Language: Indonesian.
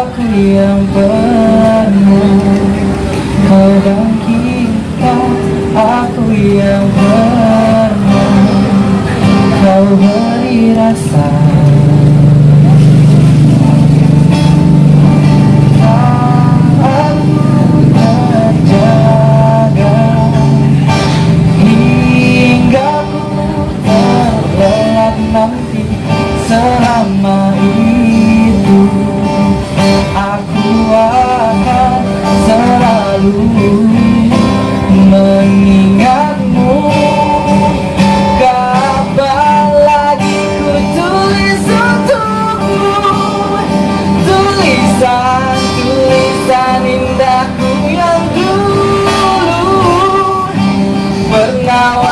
aku yang pernah Kau dan kita aku yang pernah Kau beri rasa. Hingga ku terlelap nanti selama ini. cao